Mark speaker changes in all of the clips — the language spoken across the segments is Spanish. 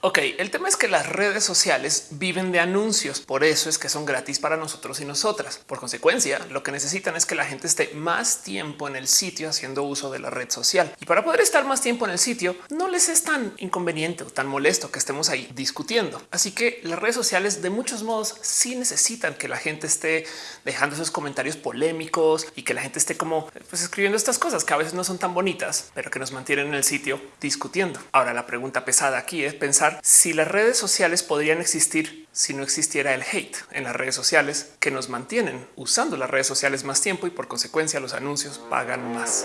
Speaker 1: Ok, el tema es que las redes sociales viven de anuncios, por eso es que son gratis para nosotros y nosotras. Por consecuencia, lo que necesitan es que la gente esté más tiempo en el sitio haciendo uso de la red social. Y para poder estar más tiempo en el sitio, no les es tan inconveniente o tan molesto que estemos ahí discutiendo. Así que las redes sociales de muchos modos sí necesitan que la gente esté dejando esos comentarios polémicos y que la gente esté como pues, escribiendo estas cosas que a veces no son tan bonitas, pero que nos mantienen en el sitio discutiendo. Ahora la pregunta pesada aquí es pensar si las redes sociales podrían existir si no existiera el hate en las redes sociales que nos mantienen usando las redes sociales más tiempo y por consecuencia los anuncios pagan más.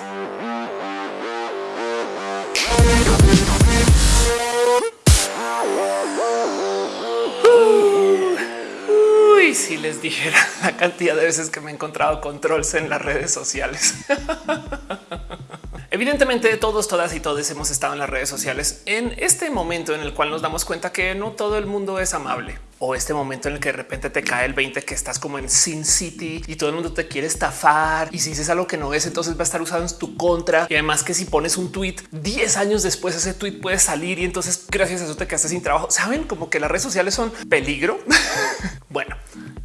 Speaker 1: Uy, si les dijera la cantidad de veces que me he encontrado controles en las redes sociales. Evidentemente todos, todas y todos hemos estado en las redes sociales en este momento en el cual nos damos cuenta que no todo el mundo es amable o este momento en el que de repente te cae el 20 que estás como en Sin City y todo el mundo te quiere estafar y si dices algo que no es, entonces va a estar usado en tu contra y además que si pones un tweet 10 años después ese tweet puede salir y entonces gracias a eso te quedaste sin trabajo. Saben como que las redes sociales son peligro. bueno,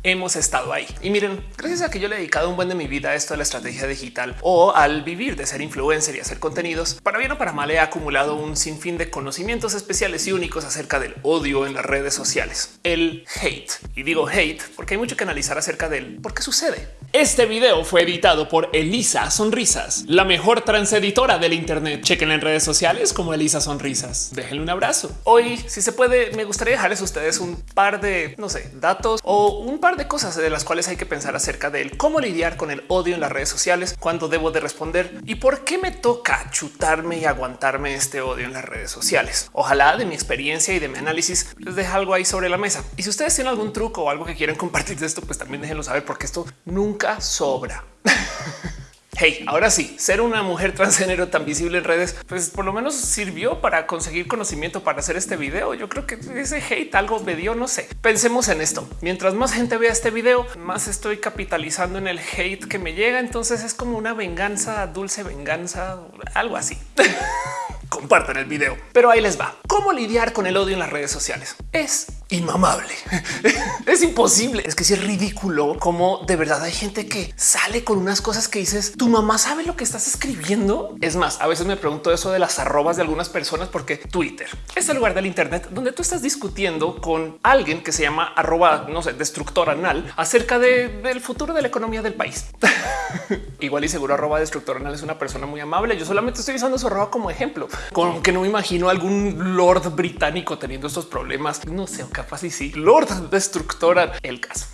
Speaker 1: hemos estado ahí. Y miren, gracias a que yo le he dedicado un buen de mi vida a esto de la estrategia digital o al vivir de ser influencer y hacer contenidos, para bien o para mal he acumulado un sinfín de conocimientos especiales y únicos acerca del odio en las redes sociales, el hate. Y digo hate porque hay mucho que analizar acerca de él, por qué sucede. Este video fue editado por Elisa Sonrisas, la mejor transeditora del Internet. Chequen en redes sociales como Elisa Sonrisas. Déjenle un abrazo. Hoy, si se puede, me gustaría dejarles a ustedes un par de, no sé, datos o un par de cosas de las cuales hay que pensar acerca de cómo lidiar con el odio en las redes sociales, cuándo debo de responder y por qué me toca chutarme y aguantarme este odio en las redes sociales. Ojalá de mi experiencia y de mi análisis les deje algo ahí sobre la mesa. Y si ustedes tienen algún truco o algo que quieren compartir de esto, pues también déjenlo saber porque esto nunca sobra. Hey, ahora sí, ser una mujer transgénero tan visible en redes, pues por lo menos sirvió para conseguir conocimiento para hacer este video. Yo creo que ese hate algo me dio, no sé. Pensemos en esto. Mientras más gente vea este video, más estoy capitalizando en el hate que me llega. Entonces es como una venganza, dulce venganza, algo así. compartan el video. Pero ahí les va. ¿Cómo lidiar con el odio en las redes sociales? Es inmamable. es imposible. Es que si es ridículo como de verdad hay gente que sale con unas cosas que dices, tu mamá sabe lo que estás escribiendo. Es más, a veces me pregunto eso de las arrobas de algunas personas porque Twitter es el lugar del Internet donde tú estás discutiendo con alguien que se llama arroba, no sé, destructor anal acerca del futuro de la economía del país. Igual y seguro arroba destructor anal es una persona muy amable. Yo solamente estoy usando su arroba como ejemplo con que no me imagino algún lord británico teniendo estos problemas. No sé, capaz y sí. Lord destructora el caso.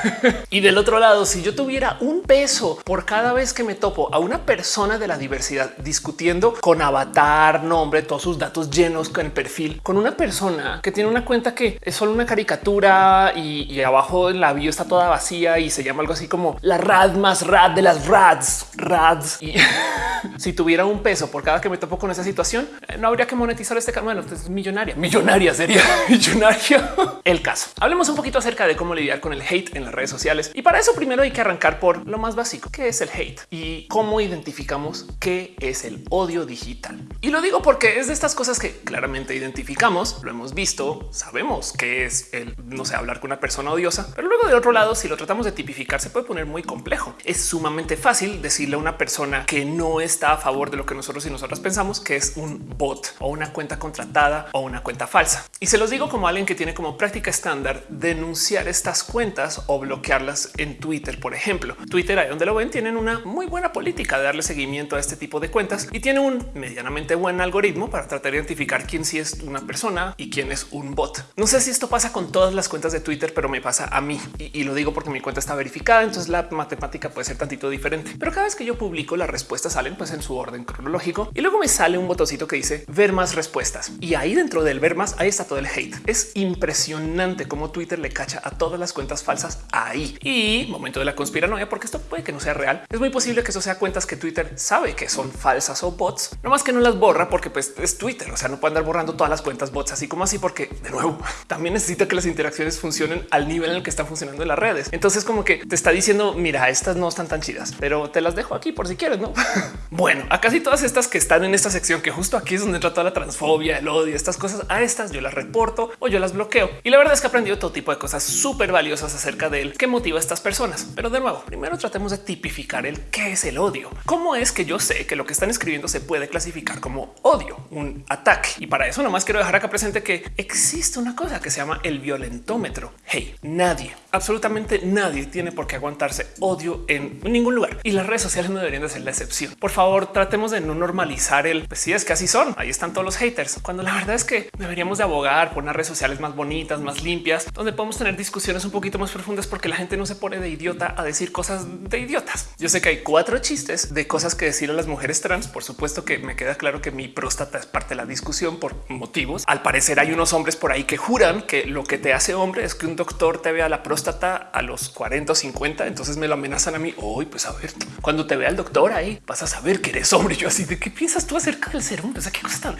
Speaker 1: y del otro lado, si yo tuviera un peso por cada vez que me topo a una persona de la diversidad discutiendo con avatar, nombre, todos sus datos llenos con el perfil, con una persona que tiene una cuenta que es solo una caricatura y, abajo en la bio está toda vacía y se llama algo así como la rad más rad de las rads, rads. Y si tuviera un peso por cada que me topo con esa situación, eh, no habría que monetizar este canal. Bueno, es millonaria, millonaria sería millonaria el caso. Hablemos un poquito acerca de cómo lidiar con el hate en las redes sociales. Y para eso primero hay que arrancar por lo más básico, que es el hate y cómo identificamos qué es el odio digital. Y lo digo porque es de estas cosas que claramente identificamos, lo hemos visto, sabemos que es el no sé, hablar con una persona odiosa, pero luego de otro lado, si lo tratamos de tipificar, se puede poner muy complejo. Es sumamente fácil decirle a una persona que no está a favor de lo que nosotros y nosotras pensamos que es un bot o una cuenta contratada o una cuenta falsa. Y se los digo como alguien que tiene como práctica estándar denunciar estas cuentas o bloquearlas en Twitter. Por ejemplo, Twitter, ahí donde lo ven, tienen una muy buena política de darle seguimiento a este tipo de cuentas y tiene un medianamente buen algoritmo para tratar de identificar quién sí es una persona y quién es un bot. No sé si esto pasa con todas las cuentas de Twitter, pero me pasa a mí y, lo digo porque mi cuenta está verificada. Entonces la matemática puede ser tantito diferente, pero cada vez que yo publico las respuestas salen pues en su orden cronológico y luego me sale un que dice ver más respuestas y ahí dentro del ver más ahí está todo el hate. Es impresionante impresionante cómo Twitter le cacha a todas las cuentas falsas ahí. Y momento de la conspiranoia, porque esto puede que no sea real. Es muy posible que eso sea cuentas que Twitter sabe que son falsas o bots, no más que no las borra porque pues es Twitter. O sea, no puede andar borrando todas las cuentas bots así como así, porque de nuevo también necesita que las interacciones funcionen al nivel en el que están funcionando en las redes. Entonces, como que te está diciendo, mira, estas no están tan chidas, pero te las dejo aquí por si quieres. No, bueno, a casi todas estas que están en esta sección, que justo aquí es donde entra toda la transfobia, el odio, estas cosas, a estas yo las reporto o yo las bloqueo. Y la verdad es que he aprendido todo tipo de cosas súper valiosas acerca de él que motiva a estas personas. Pero de nuevo, primero tratemos de tipificar el qué es el odio. ¿Cómo es que yo sé que lo que están escribiendo se puede clasificar como odio, un ataque? Y para eso nomás quiero dejar acá presente que existe una cosa que se llama el violentómetro. Hey, nadie, absolutamente nadie tiene por qué aguantarse odio en ningún lugar y las redes sociales no deberían de ser la excepción. Por favor, tratemos de no normalizar el pues si es que así son. Ahí están todos los haters, cuando la verdad es que deberíamos de abogar por unas redes sociales más bonitas, más limpias, donde podemos tener discusiones un poquito más profundas porque la gente no se pone de idiota a decir cosas de idiotas. Yo sé que hay cuatro chistes de cosas que decir a las mujeres trans. Por supuesto que me queda claro que mi próstata es parte de la discusión por motivos. Al parecer hay unos hombres por ahí que juran que lo que te hace hombre es que un doctor te vea la próstata a los 40 o 50. Entonces me lo amenazan a mí. Hoy, pues a ver, cuando te vea el doctor ahí vas a saber que eres hombre. Yo así de qué piensas tú acerca del ser sea, qué cosa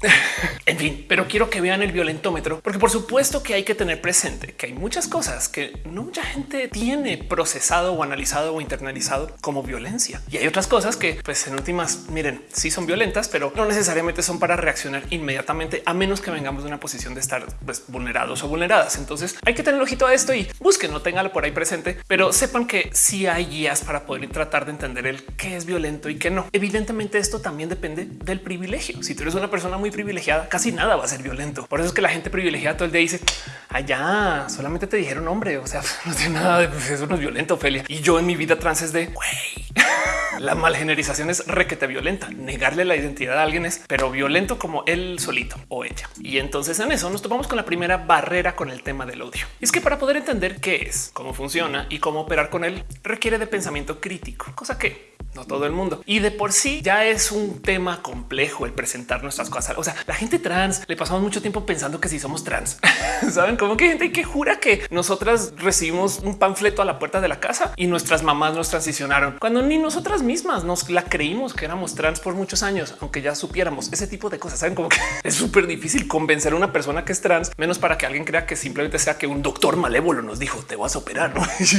Speaker 1: en fin, pero quiero que vean el violentómetro, porque por supuesto que hay que tener presente que hay muchas cosas que no mucha gente tiene procesado o analizado o internalizado como violencia. Y hay otras cosas que, pues en últimas, miren, sí son violentas, pero no necesariamente son para reaccionar inmediatamente, a menos que vengamos de una posición de estar pues, vulnerados o vulneradas. Entonces hay que tener ojito a esto y busquen, no tenganlo por ahí presente, pero sepan que sí hay guías para poder tratar de entender el qué es violento y qué no. Evidentemente esto también depende del privilegio. Si tú eres una persona muy privilegiada, casi nada va a ser violento. Por eso es que la gente privilegiada todo el día dice allá solamente te dijeron hombre. O sea, no tiene nada de pues, eso no es violento, Ophelia. Y yo en mi vida trans es de güey. La malgenerización es requete violenta. Negarle la identidad a alguien es, pero violento como él solito o ella. Y entonces en eso nos topamos con la primera barrera con el tema del odio. Y es que para poder entender qué es, cómo funciona y cómo operar con él, requiere de pensamiento crítico, cosa que no todo el mundo. Y de por sí ya es un tema complejo el presentar nuestras cosas. O sea, la gente trans le pasamos mucho tiempo pensando que si somos trans, saben como que hay gente que jura que nosotras recibimos un panfleto a la puerta de la casa y nuestras mamás nos transicionaron cuando ni nosotras mismas nos la creímos que éramos trans por muchos años, aunque ya supiéramos ese tipo de cosas. Saben como que es súper difícil convencer a una persona que es trans, menos para que alguien crea que simplemente sea que un doctor malévolo nos dijo te vas a operar.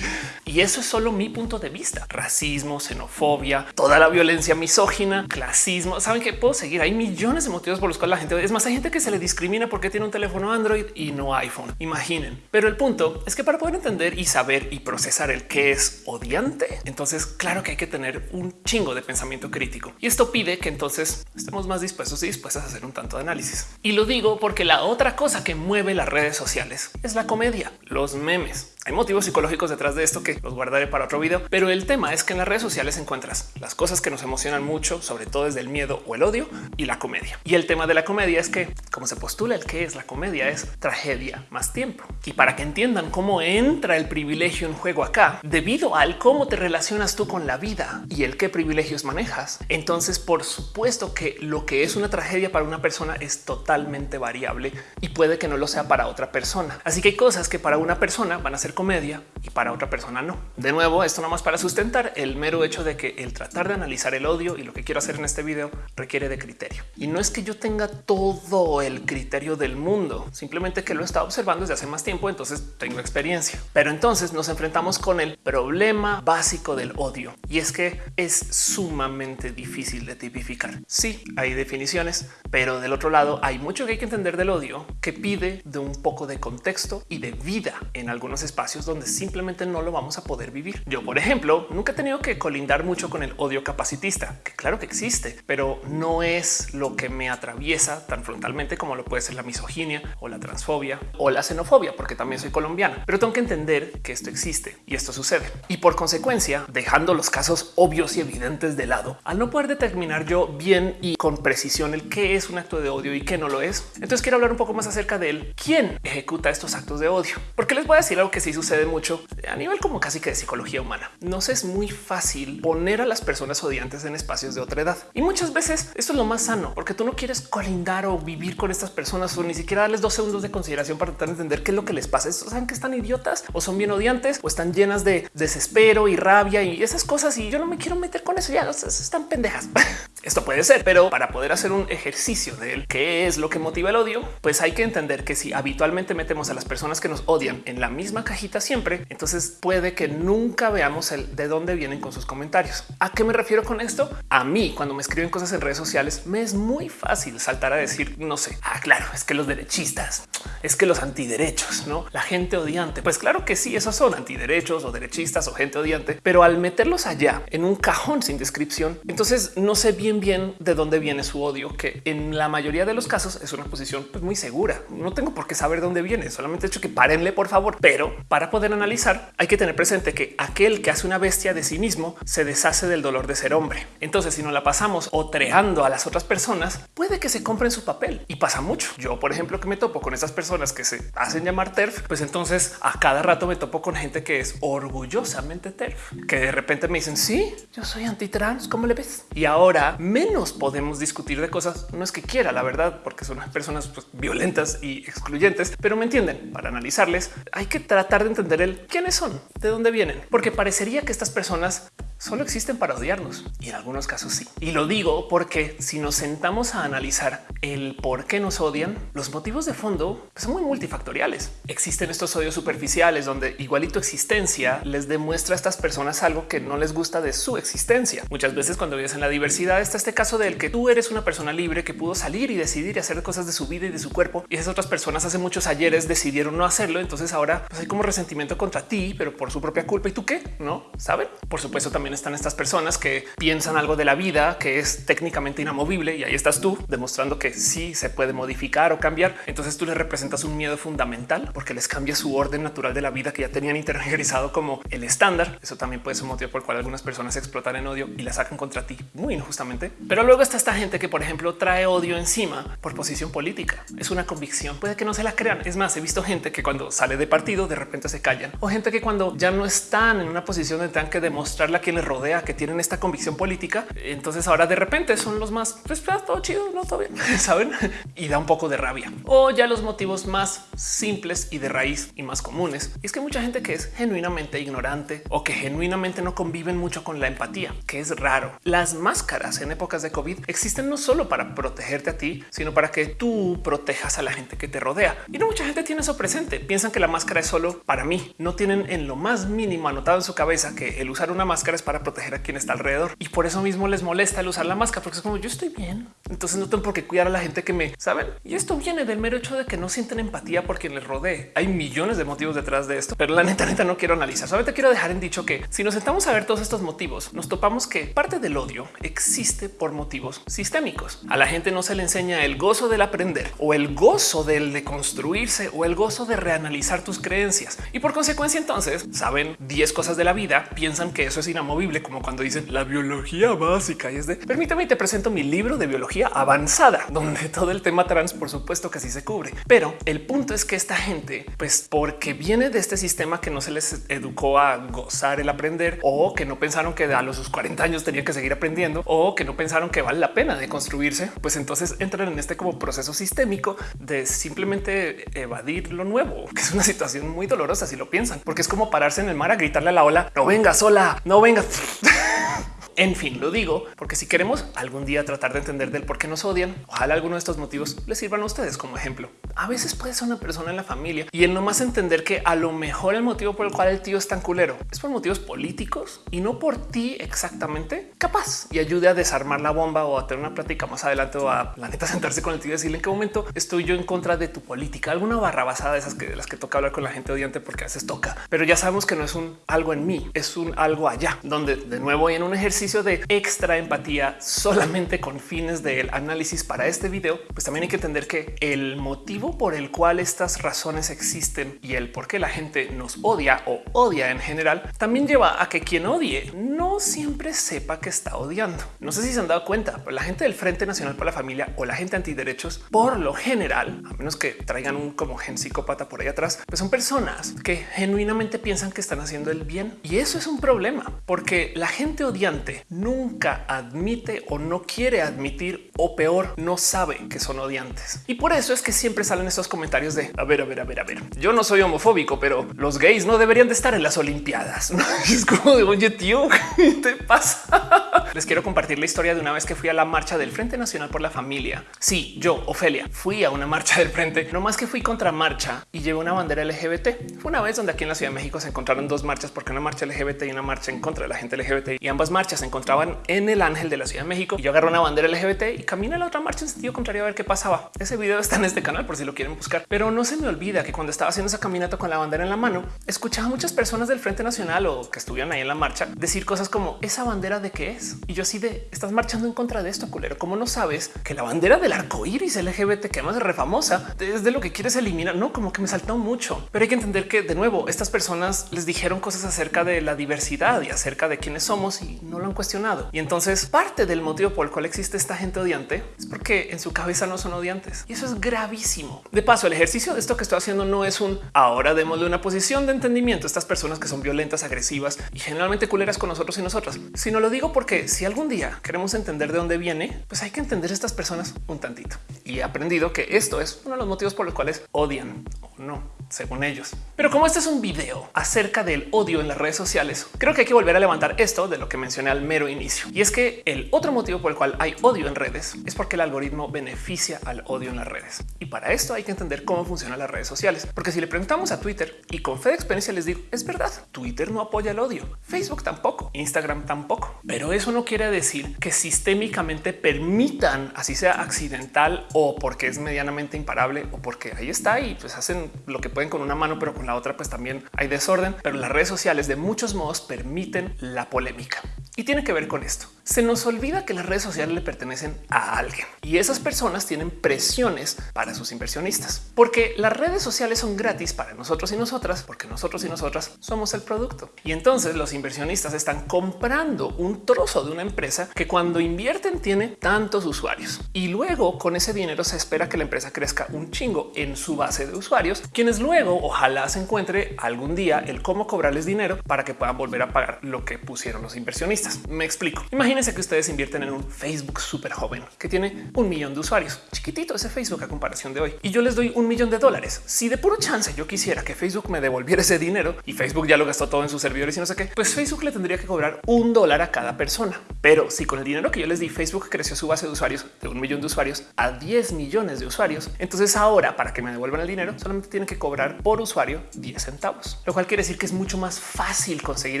Speaker 1: y eso es solo mi punto de vista. Racismo, xenofobia, toda la violencia misógina, clasismo. Saben que puedo seguir. Hay millones de motivos por los cuales la gente es más. Hay gente que se le discrimina porque tiene un teléfono Android y no iPhone. Imaginen. Pero el punto es que para poder entender y saber y procesar el que es odiante, entonces claro que hay que tener un chingo de pensamiento crítico y esto pide que entonces estemos más dispuestos y dispuestas a hacer un tanto de análisis. Y lo digo porque la otra cosa que mueve las redes sociales es la comedia, los memes. Hay motivos psicológicos detrás de esto que los guardaré para otro video, pero el tema es que en las redes sociales encuentras las cosas que nos emocionan mucho, sobre todo desde el miedo o el odio y la comedia. Y el tema de la comedia es que, como se postula el que es la comedia, es tragedia más tiempo. Y para que entiendan cómo entra el privilegio en juego acá, debido al cómo te relacionas tú con la vida y el qué privilegios manejas, entonces por supuesto que lo que es una tragedia para una persona es totalmente variable y puede que no lo sea para otra persona. Así que hay cosas que para una persona van a ser comedia y para otra persona no. De nuevo, esto nada más para sustentar el mero hecho de que el tratar de analizar el odio y lo que quiero hacer en este video requiere de criterio. Y no es que yo tenga todo el criterio del mundo, simplemente que lo he estado observando desde hace más tiempo, entonces tengo experiencia. Pero entonces nos enfrentamos con el problema básico del odio y es que es sumamente difícil de tipificar. Sí, hay definiciones, pero del otro lado hay mucho que hay que entender del odio que pide de un poco de contexto y de vida en algunos espacios donde simplemente no lo vamos a poder vivir. Yo, por ejemplo, nunca he tenido que colindar mucho con el odio capacitista, que claro que existe, pero no es lo que me atraviesa tan frontalmente como lo puede ser la misoginia o la transfobia o la xenofobia, porque también soy colombiana. Pero tengo que entender que esto existe y esto sucede. Y por consecuencia, dejando los casos obvios y evidentes de lado, al no poder determinar yo bien y con precisión el qué es un acto de odio y qué no lo es, entonces quiero hablar un poco más acerca de. ¿Quién ejecuta estos actos de odio? Porque les voy a decir algo que sí sucede mucho a nivel como casi que de psicología humana. Nos es muy fácil poner a las personas odiantes en espacios de otra edad. Y muchas veces esto es lo más sano, porque tú no quieres colindar o vivir con estas personas o ni siquiera darles dos segundos de consideración para tratar de entender qué es lo que les pasa. Saben que están idiotas o son bien odiantes o están llenas de desespero y rabia y esas cosas. Y yo no me quiero meter con eso. Ya están pendejas. Esto puede ser, pero para poder hacer un ejercicio de él, qué es lo que motiva el odio, pues hay que entender que si habitualmente metemos a las personas que nos odian en la misma cajita siempre, entonces puede que nunca veamos el de dónde vienen con sus comentarios. ¿A qué me refiero con esto? A mí, cuando me escriben cosas en redes sociales, me es muy fácil saltar a decir, no sé, ah, claro, es que los derechistas, es que los antiderechos, no la gente odiante. Pues claro que sí, esos son antiderechos o derechistas o gente odiante, pero al meterlos allá en un cajón sin descripción, entonces no sé bien bien de dónde viene su odio, que en la mayoría de los casos es una posición pues, muy segura. No tengo por qué saber dónde viene, solamente he hecho que párenle por favor. Pero para poder analizar hay que tener presente que aquel que hace una bestia de sí mismo se deshace del dolor de ser hombre. Entonces si no la pasamos otreando a las otras personas, puede que se compren su papel y pasa mucho. Yo, por ejemplo, que me topo con esas personas que se hacen llamar TERF, pues entonces a cada rato me topo con gente que es orgullosamente TERF, que de repente me dicen, sí, yo soy antitrans, ¿cómo le ves? Y ahora menos podemos discutir de cosas. No es que quiera, la verdad, porque son personas pues, violentas y excluyentes, pero me entienden. Para analizarles hay que tratar de entender el quiénes son, de dónde vienen, porque parecería que estas personas solo existen para odiarnos y en algunos casos sí. Y lo digo porque si nos sentamos a analizar el por qué nos odian, los motivos de fondo son muy multifactoriales. Existen estos odios superficiales donde igualito existencia les demuestra a estas personas algo que no les gusta de su existencia. Muchas veces cuando vives en la diversidad está este caso del que tú eres una persona libre que pudo salir y decidir y hacer cosas de su vida y de su cuerpo y esas otras personas hace muchos ayeres decidieron no hacerlo. Entonces ahora pues, hay como resentimiento contra ti, pero por su propia culpa. ¿Y tú qué? No saben. Por supuesto también están estas personas que piensan algo de la vida que es técnicamente inamovible y ahí estás tú demostrando que sí se puede modificar o cambiar. Entonces tú les representas un miedo fundamental porque les cambia su orden natural de la vida que ya tenían interiorizado como el estándar. Eso también puede ser un motivo por el cual algunas personas explotan en odio y la sacan contra ti muy injustamente. Pero luego está esta gente que, por ejemplo, trae odio encima por posición política. Es una convicción. Puede que no se la crean. Es más, he visto gente que cuando sale de partido de repente se callan o gente que cuando ya no están en una posición de tengan que demostrarle a quien les rodea que tienen esta convicción política, entonces ahora de repente son los más pues, pues todo chido, no todo bien, saben? Y da un poco de rabia o ya los motivos más simples y de raíz y más comunes. Y es que mucha gente que es genuinamente ignorante o que genuinamente no conviven mucho con la empatía, que es raro. Las máscaras épocas de COVID existen no solo para protegerte a ti, sino para que tú protejas a la gente que te rodea. Y no mucha gente tiene eso presente. Piensan que la máscara es solo para mí. No tienen en lo más mínimo anotado en su cabeza que el usar una máscara es para proteger a quien está alrededor. Y por eso mismo les molesta el usar la máscara, porque es como yo estoy bien. Entonces no tengo por qué cuidar a la gente que me saben. Y esto viene del mero hecho de que no sienten empatía por quien les rodee. Hay millones de motivos detrás de esto, pero la neta, neta no quiero analizar. Solamente quiero dejar en dicho que si nos sentamos a ver todos estos motivos, nos topamos que parte del odio existe por motivos sistémicos. A la gente no se le enseña el gozo del aprender o el gozo del de construirse o el gozo de reanalizar tus creencias. Y por consecuencia, entonces saben 10 cosas de la vida, piensan que eso es inamovible, como cuando dicen la biología básica y es de permítame y te presento mi libro de biología avanzada, donde todo el tema trans, por supuesto que sí se cubre. Pero el punto es que esta gente, pues porque viene de este sistema que no se les educó a gozar el aprender o que no pensaron que a los 40 años tenía que seguir aprendiendo o que no pensaron que vale la pena de construirse, pues entonces entran en este como proceso sistémico de simplemente evadir lo nuevo, que es una situación muy dolorosa si lo piensan, porque es como pararse en el mar a gritarle a la ola, no venga sola, no venga. En fin, lo digo porque si queremos algún día tratar de entender del por qué nos odian, ojalá alguno de estos motivos les sirvan a ustedes como ejemplo. A veces puede ser una persona en la familia y el no más entender que a lo mejor el motivo por el cual el tío es tan culero es por motivos políticos y no por ti exactamente capaz y ayude a desarmar la bomba o a tener una plática más adelante o a la neta sentarse con el tío y decirle en qué momento estoy yo en contra de tu política, alguna barra basada de esas que de las que toca hablar con la gente odiante porque a veces toca, pero ya sabemos que no es un algo en mí, es un algo allá donde de nuevo en un ejercicio de extra empatía solamente con fines del análisis para este video, pues también hay que entender que el motivo por el cual estas razones existen y el por qué la gente nos odia o odia en general también lleva a que quien odie no siempre sepa que está odiando. No sé si se han dado cuenta, pero la gente del Frente Nacional para la Familia o la gente antiderechos, por lo general, a menos que traigan un como gen psicópata por ahí atrás, pues son personas que genuinamente piensan que están haciendo el bien. Y eso es un problema porque la gente odiante nunca admite o no quiere admitir o peor, no sabe que son odiantes. Y por eso es que siempre salen estos comentarios de a ver, a ver, a ver, a ver. Yo no soy homofóbico, pero los gays no deberían de estar en las Olimpiadas. Es como de oye, tío, ¿qué te pasa? Les quiero compartir la historia de una vez que fui a la marcha del Frente Nacional por la Familia. Sí, yo, Ofelia, fui a una marcha del frente, no más que fui contra marcha y llevé una bandera LGBT. Fue una vez donde aquí en la Ciudad de México se encontraron dos marchas, porque una marcha LGBT y una marcha en contra de la gente LGBT y ambas marchas se encontraban en el Ángel de la Ciudad de México. Y yo agarré una bandera LGBT y caminé a la otra marcha en sentido contrario a ver qué pasaba. Ese video está en este canal por si lo quieren buscar, pero no se me olvida que cuando estaba haciendo esa caminata con la bandera en la mano, escuchaba a muchas personas del Frente Nacional o que estuvieran ahí en la marcha decir cosas como esa bandera de qué es. Y yo así de estás marchando en contra de esto, culero. ¿Cómo no sabes que la bandera del arco iris LGBT, que además es re famosa, es de lo que quieres eliminar? No, como que me saltó mucho, pero hay que entender que de nuevo estas personas les dijeron cosas acerca de la diversidad y acerca de quiénes somos y no lo han cuestionado. Y entonces parte del motivo por el cual existe esta gente odiante es porque en su cabeza no son odiantes y eso es gravísimo. De paso, el ejercicio de esto que estoy haciendo no es un ahora démosle una posición de entendimiento a estas personas que son violentas, agresivas y generalmente culeras con nosotros y nosotras, sino lo digo porque si algún día queremos entender de dónde viene, pues hay que entender estas personas un tantito. Y he aprendido que esto es uno de los motivos por los cuales odian o no, según ellos. Pero como este es un video acerca del odio en las redes sociales, creo que hay que volver a levantar esto de lo que mencioné al mero inicio. Y es que el otro motivo por el cual hay odio en redes es porque el algoritmo beneficia al odio en las redes. Y para esto hay que entender cómo funcionan las redes sociales. Porque si le preguntamos a Twitter y con fe de experiencia les digo, es verdad, Twitter no apoya el odio, Facebook tampoco, Instagram tampoco. Pero eso no quiere decir que sistémicamente permitan, así sea accidental o porque es medianamente imparable o porque ahí está y pues hacen lo que pueden con una mano, pero con la otra pues también hay desorden. Pero las redes sociales de muchos modos permiten la polémica. Y tiene que ver con esto. Se nos olvida que las redes sociales le pertenecen a alguien y esas personas tienen presiones para sus inversionistas, porque las redes sociales son gratis para nosotros y nosotras, porque nosotros y nosotras somos el producto. Y entonces los inversionistas están comprando un trozo de una empresa que cuando invierten tiene tantos usuarios y luego con ese dinero se espera que la empresa crezca un chingo en su base de usuarios, quienes luego ojalá se encuentre algún día el cómo cobrarles dinero para que puedan volver a pagar lo que pusieron los inversionistas. Me explico. Imagínense que ustedes invierten en un Facebook súper joven que tiene un millón de usuarios. Chiquitito ese Facebook a comparación de hoy. Y yo les doy un millón de dólares. Si de puro chance yo quisiera que Facebook me devolviera ese dinero y Facebook ya lo gastó todo en sus servidores y no sé qué, pues Facebook le tendría que cobrar un dólar a cada persona. Pero si con el dinero que yo les di Facebook creció su base de usuarios de un millón de usuarios a 10 millones de usuarios, entonces ahora para que me devuelvan el dinero solamente tienen que cobrar por usuario 10 centavos, lo cual quiere decir que es mucho más fácil conseguir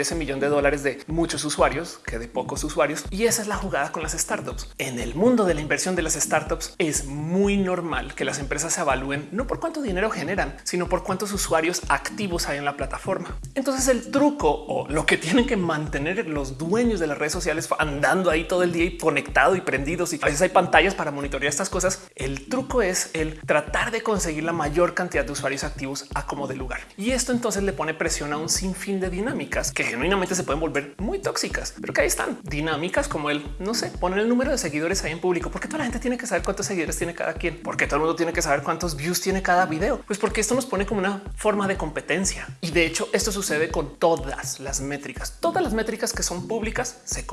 Speaker 1: ese millón de dólares de muchos usuarios que de pocos usuarios. Y esa es la jugada con las startups. En el mundo de la inversión de las startups es muy normal que las empresas se evalúen no por cuánto dinero generan, sino por cuántos usuarios activos hay en la plataforma. Entonces el truco o lo que tienen que mantener los dueños de las redes sociales andando ahí todo el día y conectado y prendidos y a veces hay pantallas para monitorear estas cosas. El truco es el tratar de conseguir la mayor cantidad de usuarios activos a como de lugar. Y esto entonces le pone presión a un sinfín de dinámicas que genuinamente se pueden volver muy tóxicas, pero que ahí están dinámicas como el no sé, poner el número de seguidores ahí en público, porque toda la gente tiene que saber cuántos seguidores tiene cada quien, porque todo el mundo tiene que saber cuántos views tiene cada video, pues porque esto nos pone como una forma de competencia. Y de hecho, esto sucede con todas las métricas, todas las métricas que son públicas se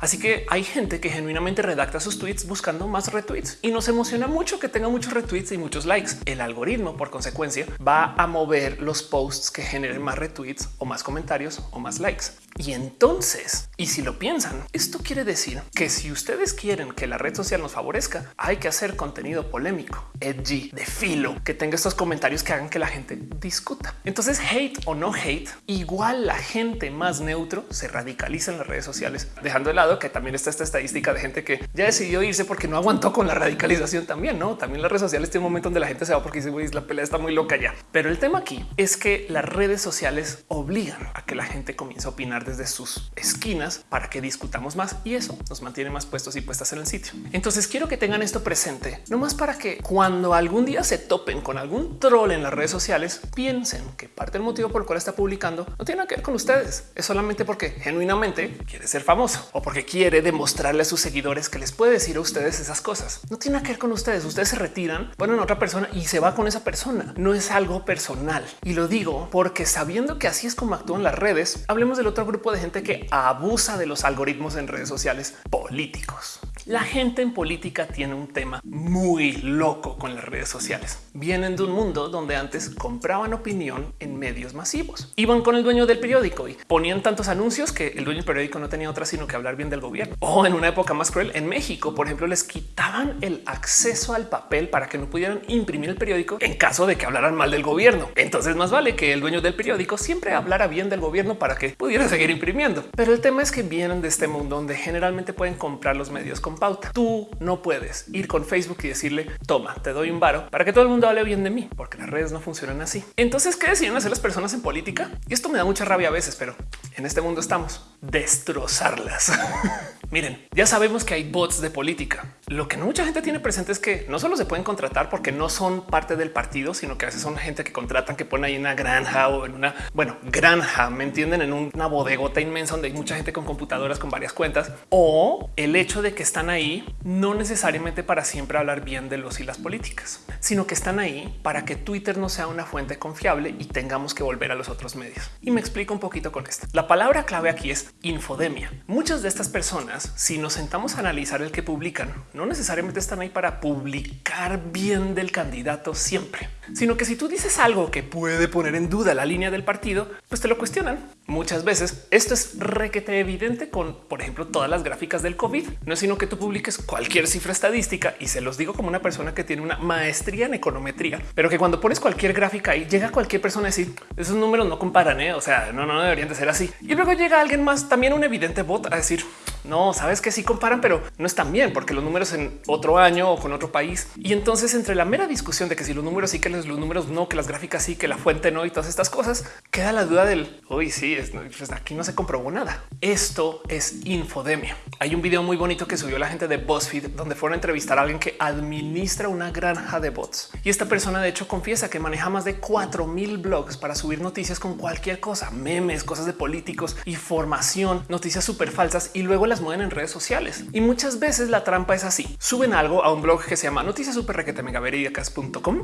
Speaker 1: Así que hay gente que genuinamente redacta sus tweets buscando más retweets y nos emociona mucho que tenga muchos retweets y muchos likes. El algoritmo, por consecuencia, va a mover los posts que generen más retweets o más comentarios o más likes. Y entonces, y si lo piensan, esto quiere decir que si ustedes quieren que la red social nos favorezca, hay que hacer contenido polémico, edgy, de filo, que tenga estos comentarios que hagan que la gente discuta. Entonces, hate o no hate, igual la gente más neutro se radicaliza en las redes sociales, dejando de lado que también está esta estadística de gente que ya decidió irse porque no aguantó con la radicalización también, ¿no? También las redes sociales tienen un momento donde la gente se va porque dice, la pelea está muy loca ya. Pero el tema aquí es que las redes sociales obligan a que la gente comience a opinar desde sus esquinas para que discutamos más y eso nos mantiene más puestos y puestas en el sitio. Entonces quiero que tengan esto presente, no más para que cuando algún día se topen con algún troll en las redes sociales, piensen que parte del motivo por el cual está publicando no tiene que ver con ustedes. Es solamente porque genuinamente quiere ser famoso o porque quiere demostrarle a sus seguidores que les puede decir a ustedes esas cosas. No tiene que ver con ustedes. Ustedes se retiran, ponen a otra persona y se va con esa persona. No es algo personal. Y lo digo porque sabiendo que así es como actúan las redes, hablemos del otro grupo de gente que abusa de los algoritmos en redes sociales políticos. La gente en política tiene un tema muy loco con las redes sociales. Vienen de un mundo donde antes compraban opinión en medios masivos. Iban con el dueño del periódico y ponían tantos anuncios que el dueño del periódico no tenía otra sino que hablar bien del gobierno. O en una época más cruel, en México, por ejemplo, les quitaban el acceso al papel para que no pudieran imprimir el periódico en caso de que hablaran mal del gobierno. Entonces más vale que el dueño del periódico siempre hablara bien del gobierno para que pudiera imprimiendo. Pero el tema es que vienen de este mundo donde generalmente pueden comprar los medios con pauta. Tú no puedes ir con Facebook y decirle toma, te doy un varo para que todo el mundo hable bien de mí, porque las redes no funcionan así. Entonces, ¿qué deciden hacer las personas en política? Y esto me da mucha rabia a veces, pero en este mundo estamos destrozarlas. Miren, ya sabemos que hay bots de política. Lo que mucha gente tiene presente es que no solo se pueden contratar porque no son parte del partido, sino que a veces son gente que contratan que ponen ahí una granja o en una, bueno, granja, me entienden, en una bodegota inmensa donde hay mucha gente con computadoras con varias cuentas o el hecho de que están ahí no necesariamente para siempre hablar bien de los y las políticas, sino que están ahí para que Twitter no sea una fuente confiable y tengamos que volver a los otros medios. Y me explico un poquito con esto. La palabra clave aquí es infodemia. Muchas de estas personas, si nos sentamos a analizar el que publican, no necesariamente están ahí para publicar bien del candidato siempre, sino que si tú dices algo que puede poner en duda la línea del partido, pues te lo cuestionan. Muchas veces esto es requete evidente con, por ejemplo, todas las gráficas del COVID. No es sino que tú publiques cualquier cifra estadística y se los digo como una persona que tiene una maestría en econometría, pero que cuando pones cualquier gráfica y llega cualquier persona a decir esos números no comparan, ¿eh? o sea, no, no deberían de ser así. Y luego llega alguien más, también un evidente bot a decir no sabes que sí comparan, pero no están bien porque los números en otro año o con otro país. Y entonces entre la mera discusión de que si los números sí, que los números no, que las gráficas sí, que la fuente no y todas estas cosas, queda la duda del hoy sí, pues aquí no se comprobó nada. Esto es infodemia. Hay un video muy bonito que subió la gente de BuzzFeed donde fueron a entrevistar a alguien que administra una granja de bots. Y esta persona de hecho confiesa que maneja más de 4000 blogs para subir noticias con cualquier cosa, memes, cosas de políticos, información, noticias súper falsas y luego las mueven en redes sociales. Y muchas veces la trampa es así. Suben algo a un blog que se llama noticias super requete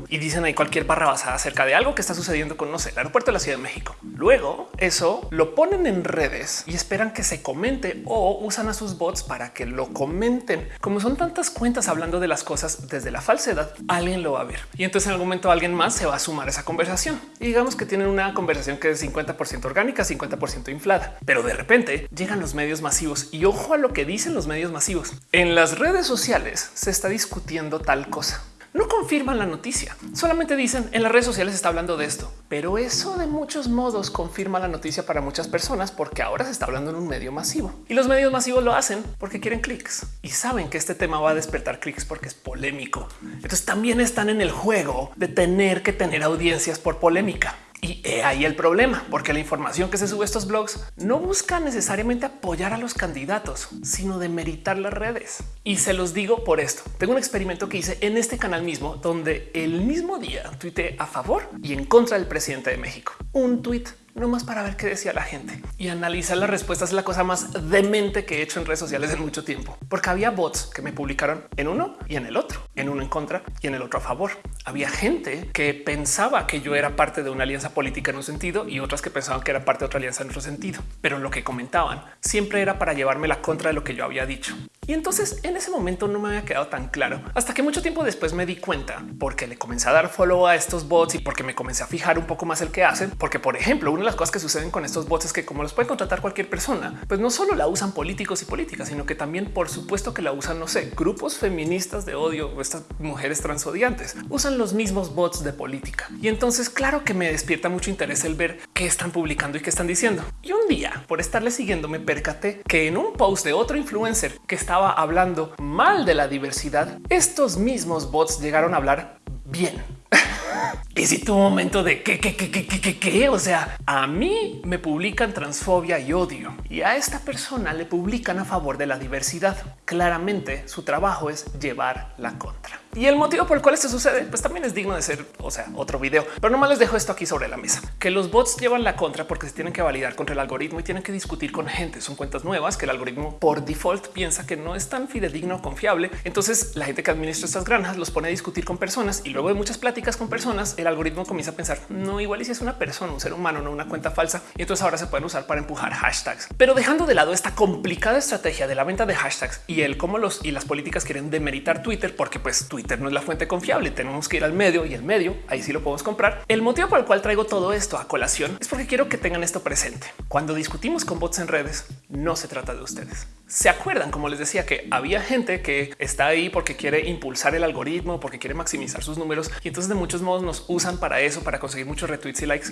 Speaker 1: y dicen ahí cualquier barra basada acerca de algo que está sucediendo con no sé, el aeropuerto de la Ciudad de México. Luego eso lo ponen en redes y esperan que se comente o usan a sus bots para que lo comenten. Como son tantas cuentas hablando de las cosas desde la falsedad, alguien lo va a ver. Y entonces en algún momento alguien más se va a sumar a esa conversación. Y digamos que tienen una conversación que es 50% orgánica, 50% inflada. Pero de repente llegan los medios masivos y ojo a lo que dicen los medios masivos. En las redes sociales se está discutiendo tal cosa no confirman la noticia, solamente dicen en las redes sociales está hablando de esto, pero eso de muchos modos confirma la noticia para muchas personas porque ahora se está hablando en un medio masivo y los medios masivos lo hacen porque quieren clics y saben que este tema va a despertar clics porque es polémico. Entonces también están en el juego de tener que tener audiencias por polémica. Y ahí el problema, porque la información que se sube a estos blogs no busca necesariamente apoyar a los candidatos, sino de meritar las redes. Y se los digo por esto. Tengo un experimento que hice en este canal mismo, donde el mismo día tuiteé a favor y en contra del presidente de México. Un tuit no más para ver qué decía la gente y analizar las respuestas es la cosa más demente que he hecho en redes sociales en mucho tiempo, porque había bots que me publicaron en uno y en el otro, en uno en contra y en el otro a favor. Había gente que pensaba que yo era parte de una alianza política en un sentido y otras que pensaban que era parte de otra alianza en otro sentido, pero lo que comentaban siempre era para llevarme la contra de lo que yo había dicho. Y entonces en ese momento no me había quedado tan claro hasta que mucho tiempo después me di cuenta porque le comencé a dar follow a estos bots y porque me comencé a fijar un poco más el que hacen. Porque, por ejemplo, una las cosas que suceden con estos bots es que como los puede contratar cualquier persona, pues no solo la usan políticos y políticas, sino que también, por supuesto, que la usan, no sé, grupos feministas de odio o estas mujeres transodiantes usan los mismos bots de política. Y entonces, claro que me despierta mucho interés el ver qué están publicando y qué están diciendo. Y un día, por estarle siguiendo, me percaté que en un post de otro influencer que está hablando mal de la diversidad, estos mismos bots llegaron a hablar bien. y si tu momento de qué, qué, qué, qué, qué, qué, o sea, a mí me publican transfobia y odio y a esta persona le publican a favor de la diversidad. Claramente su trabajo es llevar la contra. Y el motivo por el cual esto sucede, pues también es digno de ser, o sea, otro video. Pero nomás les dejo esto aquí sobre la mesa, que los bots llevan la contra porque se tienen que validar contra el algoritmo y tienen que discutir con gente. Son cuentas nuevas que el algoritmo por default piensa que no es tan fidedigno o confiable. Entonces la gente que administra estas granjas los pone a discutir con personas y luego de muchas pláticas con personas, el algoritmo comienza a pensar no igual y si es una persona, un ser humano, no una cuenta falsa. Y entonces ahora se pueden usar para empujar hashtags. Pero dejando de lado esta complicada estrategia de la venta de hashtags y el cómo los y las políticas quieren demeritar Twitter, porque pues Twitter no es la fuente confiable tenemos que ir al medio y el medio ahí sí lo podemos comprar. El motivo por el cual traigo todo esto a colación es porque quiero que tengan esto presente. Cuando discutimos con bots en redes, no se trata de ustedes. Se acuerdan, como les decía, que había gente que está ahí porque quiere impulsar el algoritmo, porque quiere maximizar sus números y entonces de muchos modos nos usan para eso, para conseguir muchos retweets y likes.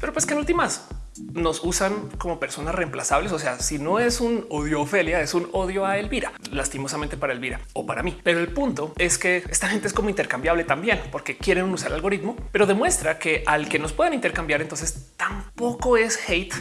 Speaker 1: Pero pues que en últimas nos usan como personas reemplazables. O sea, si no es un odio a Ofelia, es un odio a Elvira, lastimosamente para Elvira o para mí. Pero el punto es que esta gente es como intercambiable también porque quieren usar el algoritmo, pero demuestra que al que nos puedan intercambiar, entonces tampoco es hate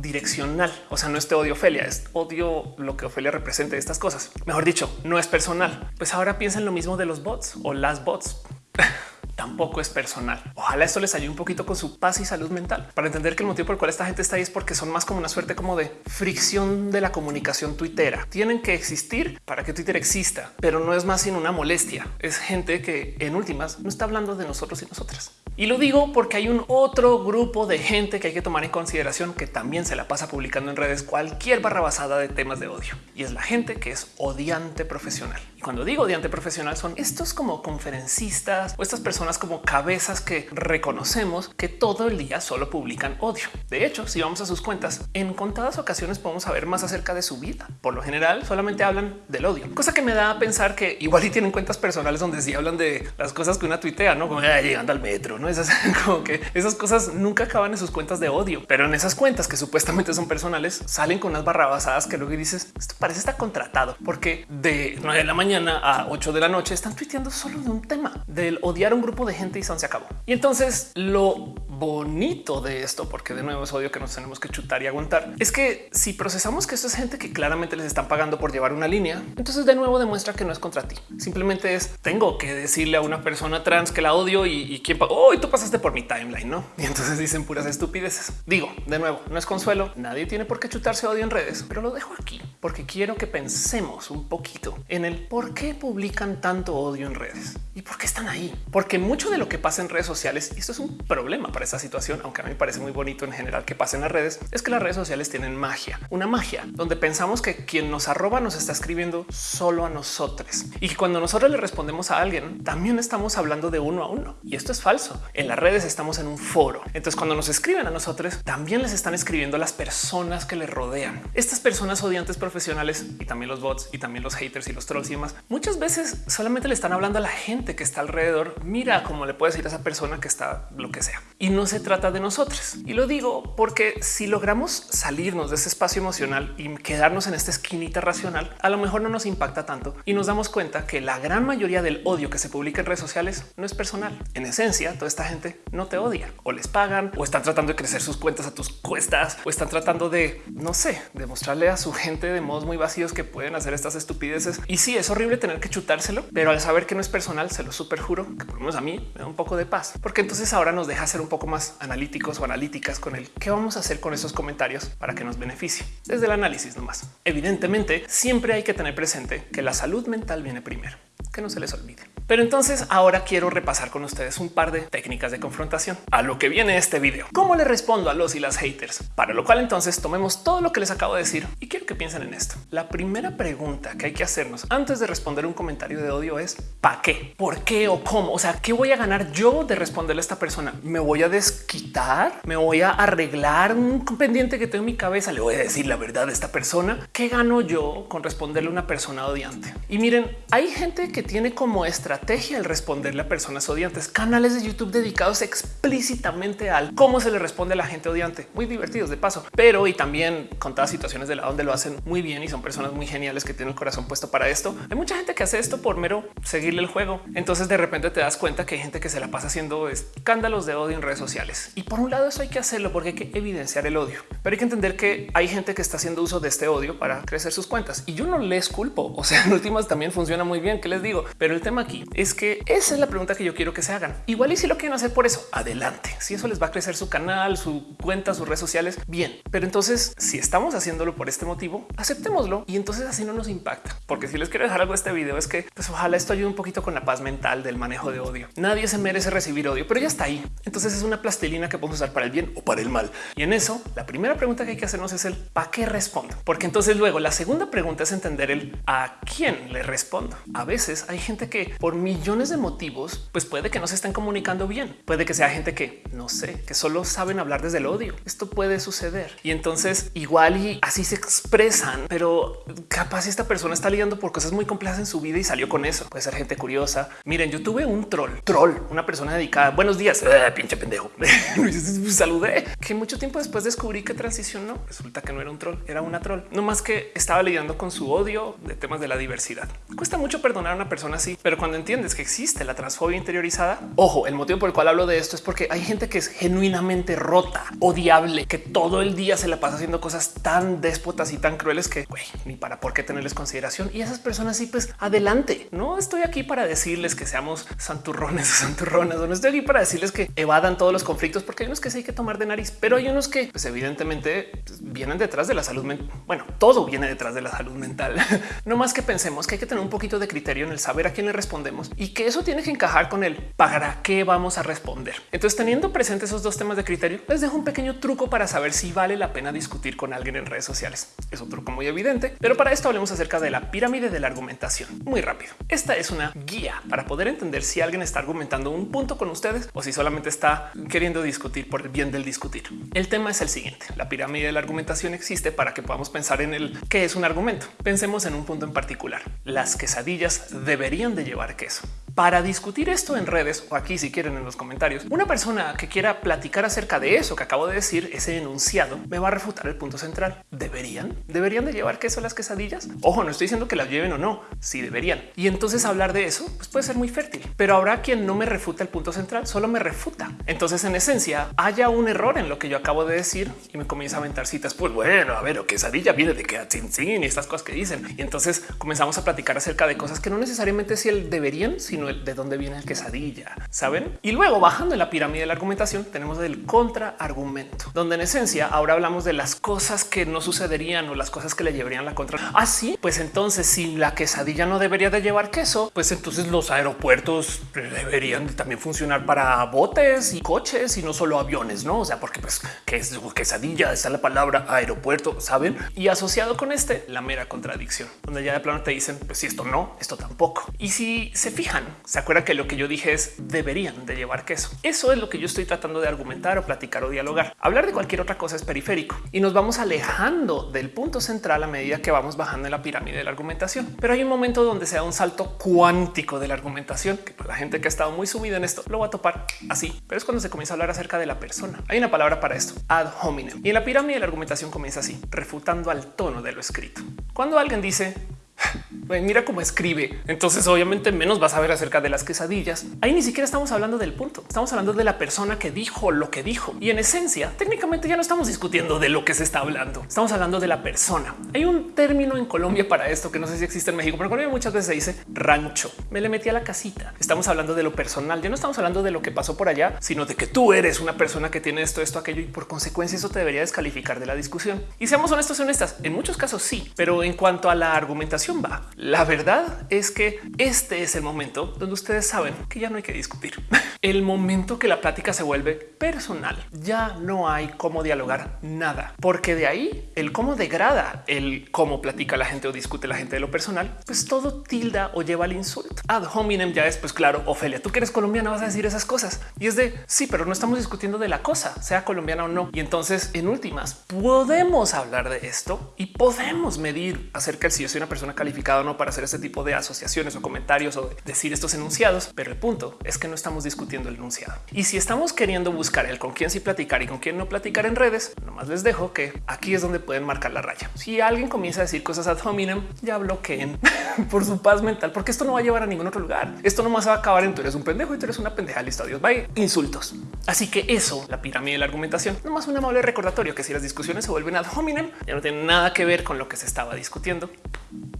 Speaker 1: direccional. O sea, no es odio Ofelia, es odio lo que Ofelia represente estas cosas. Mejor dicho, no es personal. Pues ahora piensen lo mismo de los bots o las bots. tampoco es personal. Ojalá esto les ayude un poquito con su paz y salud mental para entender que el motivo por el cual esta gente está ahí es porque son más como una suerte como de fricción de la comunicación tuitera. Tienen que existir para que Twitter exista, pero no es más sino una molestia. Es gente que en últimas no está hablando de nosotros y nosotras. Y lo digo porque hay un otro grupo de gente que hay que tomar en consideración que también se la pasa publicando en redes cualquier barra basada de temas de odio y es la gente que es odiante profesional. Y cuando digo odiante profesional son estos como conferencistas o estas personas como cabezas que reconocemos que todo el día solo publican odio. De hecho, si vamos a sus cuentas, en contadas ocasiones podemos saber más acerca de su vida. Por lo general, solamente hablan del odio, cosa que me da a pensar que igual y tienen cuentas personales donde sí hablan de las cosas que una tuitea, no como llegando al metro, no esas como que esas cosas nunca acaban en sus cuentas de odio, pero en esas cuentas que supuestamente son personales salen con unas barrabasadas que luego dices esto parece estar contratado porque de 9 de la mañana a 8 de la noche están tuiteando solo de un tema del odiar a un grupo de gente y se acabó. Y entonces lo bonito de esto, porque de nuevo es odio que nos tenemos que chutar y aguantar, es que si procesamos que esto es gente que claramente les están pagando por llevar una línea, entonces de nuevo demuestra que no es contra ti. Simplemente es tengo que decirle a una persona trans que la odio y, y quién pagó. Tú pasaste por mi timeline, no? Y entonces dicen puras estupideces. Digo de nuevo, no es consuelo. Nadie tiene por qué chutarse odio en redes, pero lo dejo aquí porque quiero que pensemos un poquito en el por qué publican tanto odio en redes y por qué están ahí, porque mucho de lo que pasa en redes sociales, y esto es un problema para esta situación, aunque a mí me parece muy bonito en general que pasen las redes, es que las redes sociales tienen magia, una magia donde pensamos que quien nos arroba nos está escribiendo solo a nosotros y que cuando nosotros le respondemos a alguien, también estamos hablando de uno a uno. Y esto es falso. En las redes estamos en un foro. Entonces cuando nos escriben a nosotros, también les están escribiendo las personas que les rodean. Estas personas odiantes profesionales y también los bots y también los haters y los trolls y demás, muchas veces solamente le están hablando a la gente que está alrededor. Mira cómo le puedes decir a esa persona que está lo que sea. Y no se trata de nosotros. Y lo digo porque si logramos salirnos de ese espacio emocional y quedarnos en esta esquinita racional, a lo mejor no nos impacta tanto y nos damos cuenta que la gran mayoría del odio que se publica en redes sociales no es personal. En esencia, esta gente no te odia o les pagan o están tratando de crecer sus cuentas a tus cuestas o están tratando de, no sé, demostrarle a su gente de modos muy vacíos que pueden hacer estas estupideces. Y sí, es horrible tener que chutárselo, pero al saber que no es personal, se lo super juro que por lo menos a mí me da un poco de paz, porque entonces ahora nos deja ser un poco más analíticos o analíticas con el qué vamos a hacer con esos comentarios para que nos beneficie desde el análisis nomás. Evidentemente, siempre hay que tener presente que la salud mental viene primero que no se les olvide. Pero entonces ahora quiero repasar con ustedes un par de técnicas de confrontación a lo que viene este video. ¿Cómo le respondo a los y las haters? Para lo cual entonces tomemos todo lo que les acabo de decir y quiero que piensen en esto. La primera pregunta que hay que hacernos antes de responder un comentario de odio es ¿para qué? ¿Por qué o cómo? O sea, ¿qué voy a ganar yo de responderle a esta persona? ¿Me voy a desquitar? ¿Me voy a arreglar un pendiente que tengo en mi cabeza? ¿Le voy a decir la verdad a esta persona? ¿Qué gano yo con responderle a una persona odiante? Y miren, hay gente que tiene como estrategia el responderle a personas odiantes, canales de YouTube dedicados explícitamente al cómo se le responde a la gente odiante, muy divertidos de paso, pero y también contadas situaciones de la donde lo hacen muy bien y son personas muy geniales que tienen el corazón puesto para esto. Hay mucha gente que hace esto por mero seguirle el juego. Entonces de repente te das cuenta que hay gente que se la pasa haciendo escándalos de odio en redes sociales. Y por un lado eso hay que hacerlo porque hay que evidenciar el odio, pero hay que entender que hay gente que está haciendo uso de este odio para crecer sus cuentas y yo no les culpo. O sea, en últimas también funciona muy bien. que les digo? Pero el tema aquí es que esa es la pregunta que yo quiero que se hagan. Igual y si lo quieren hacer por eso, adelante. Si eso les va a crecer su canal, su cuenta, sus redes sociales, bien. Pero entonces, si estamos haciéndolo por este motivo, aceptémoslo y entonces así no nos impacta. Porque si les quiero dejar algo de este video es que pues ojalá esto ayude un poquito con la paz mental del manejo de odio. Nadie se merece recibir odio, pero ya está ahí. Entonces es una plastilina que podemos usar para el bien o para el mal. Y en eso, la primera pregunta que hay que hacernos es el para qué respondo. Porque entonces luego la segunda pregunta es entender el a quién le respondo. A veces hay gente que por millones de motivos, pues puede que no se estén comunicando bien. Puede que sea gente que no sé, que solo saben hablar desde el odio. Esto puede suceder. Y entonces igual y así se expresan, pero capaz esta persona está lidiando por cosas muy complejas en su vida y salió con eso. Puede ser gente curiosa. Miren, yo tuve un troll, troll, una persona dedicada. Buenos días, eh, pinche pendejo. Saludé que mucho tiempo después descubrí que transicionó. Resulta que no era un troll, era una troll. No más que estaba lidiando con su odio de temas de la diversidad. Cuesta mucho perdonar a una persona así, pero cuando entiendes que existe la transfobia interiorizada, ojo, el motivo por el cual hablo de esto es porque hay gente que es genuinamente rota, odiable, que todo el día se la pasa haciendo cosas tan déspotas y tan crueles que ni para por qué tenerles consideración. Y esas personas sí, pues adelante. No estoy aquí para decirles que seamos santurrones o santurronas, no estoy aquí para decirles que evadan todos los conflictos, porque hay unos que sí hay que tomar de nariz, pero hay unos que pues evidentemente pues, vienen detrás de la salud mental. Bueno, todo viene detrás de la salud mental. no más que pensemos que hay que tener un poquito de criterio en el saber a quién le respondemos y que eso tiene que encajar con el para qué vamos a responder. Entonces, teniendo presente esos dos temas de criterio, les dejo un pequeño truco para saber si vale la pena discutir con alguien en redes sociales. Es un truco muy evidente, pero para esto hablemos acerca de la pirámide de la argumentación. Muy rápido. Esta es una guía para poder entender si alguien está argumentando un punto con ustedes o si solamente está queriendo discutir por el bien del discutir. El tema es el siguiente. La pirámide de la argumentación existe para que podamos pensar en el qué es un argumento. Pensemos en un punto en particular. Las quesadillas deberían de llevar queso. Para discutir esto en redes o aquí si quieren en los comentarios, una persona que quiera platicar acerca de eso que acabo de decir, ese enunciado, me va a refutar el punto central. ¿Deberían? ¿Deberían de llevar queso las quesadillas? Ojo, no estoy diciendo que las lleven o no, si deberían. Y entonces hablar de eso pues puede ser muy fértil, pero habrá quien no me refuta el punto central, solo me refuta. Entonces en esencia haya un error en lo que yo acabo de decir y me comienza a aventar citas. Pues bueno, a ver, o quesadilla viene de que sin y estas cosas que dicen. Y entonces comenzamos a platicar acerca de cosas que no necesariamente si el deberían, sino el de dónde viene el quesadilla, saben? Y luego bajando en la pirámide de la argumentación tenemos el contraargumento, donde en esencia ahora hablamos de las cosas que no sucederían o las cosas que le llevarían la contra. Así, ah, pues entonces si la quesadilla no debería de llevar queso, pues entonces los aeropuertos deberían también funcionar para botes y coches y no solo aviones, no? O sea, porque pues que es quesadilla, está la palabra aeropuerto, saben? Y asociado con este, la mera contradicción, donde ya de plano te dicen, pues si esto no, esto tampoco. Y si se fijan, se acuerdan que lo que yo dije es deberían de llevar queso. Eso es lo que yo estoy tratando de argumentar o platicar o dialogar. Hablar de cualquier otra cosa es periférico y nos vamos alejando del punto central a medida que vamos bajando en la pirámide de la argumentación. Pero hay un momento donde se da un salto cuántico de la argumentación que para la gente que ha estado muy sumida en esto lo va a topar así. Pero es cuando se comienza a hablar acerca de la persona. Hay una palabra para esto, ad hominem. Y en la pirámide de la argumentación comienza así, refutando al tono de lo escrito. Cuando alguien dice mira cómo escribe. Entonces, obviamente, menos vas a ver acerca de las quesadillas. Ahí ni siquiera estamos hablando del punto. Estamos hablando de la persona que dijo lo que dijo. Y en esencia, técnicamente ya no estamos discutiendo de lo que se está hablando. Estamos hablando de la persona. Hay un término en Colombia para esto que no sé si existe en México, pero en Colombia muchas veces se dice rancho. Me le metí a la casita. Estamos hablando de lo personal. Ya no estamos hablando de lo que pasó por allá, sino de que tú eres una persona que tiene esto, esto, aquello y por consecuencia eso te debería descalificar de la discusión. Y seamos honestos y honestas. En muchos casos sí, pero en cuanto a la argumentación va. La verdad es que este es el momento donde ustedes saben que ya no hay que discutir. El momento que la plática se vuelve personal, ya no hay cómo dialogar nada, porque de ahí el cómo degrada el cómo platica la gente o discute la gente de lo personal, pues todo tilda o lleva al insulto. Ad hominem ya es pues claro, Ofelia, tú que eres colombiana vas a decir esas cosas y es de sí, pero no estamos discutiendo de la cosa, sea colombiana o no. Y entonces en últimas podemos hablar de esto y podemos medir acerca de si yo soy una persona que calificado o no para hacer este tipo de asociaciones o comentarios o decir estos enunciados, pero el punto es que no estamos discutiendo el enunciado. Y si estamos queriendo buscar el con quién sí platicar y con quién no platicar en redes, nomás les dejo que aquí es donde pueden marcar la raya. Si alguien comienza a decir cosas ad hominem, ya bloqueen por su paz mental, porque esto no va a llevar a ningún otro lugar. Esto no más va a acabar en tú eres un pendejo y tú eres una pendeja. Listo, adiós, bye. Insultos. Así que eso, la pirámide de la argumentación, nomás un amable recordatorio que si las discusiones se vuelven ad hominem, ya no tienen nada que ver con lo que se estaba discutiendo